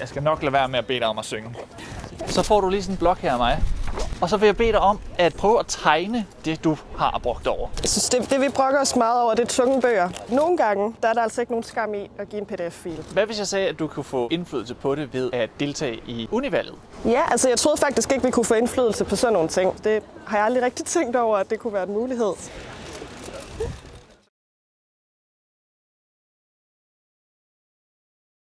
Jeg skal nok lade være med at bede dig om at synge. Så får du lige sådan en blok her af mig. Og så vil jeg bede dig om at prøve at tegne det, du har brugt over. Jeg synes, det, det vi brokker os meget over, det er tunge bøger. Nogle gange, der er der altså ikke nogen skam i at give en pdf-fil. Hvad hvis jeg sagde, at du kunne få indflydelse på det ved at deltage i univalget? Ja, altså jeg troede faktisk ikke, vi kunne få indflydelse på sådan nogle ting. Det har jeg aldrig rigtig tænkt over, at det kunne være en mulighed.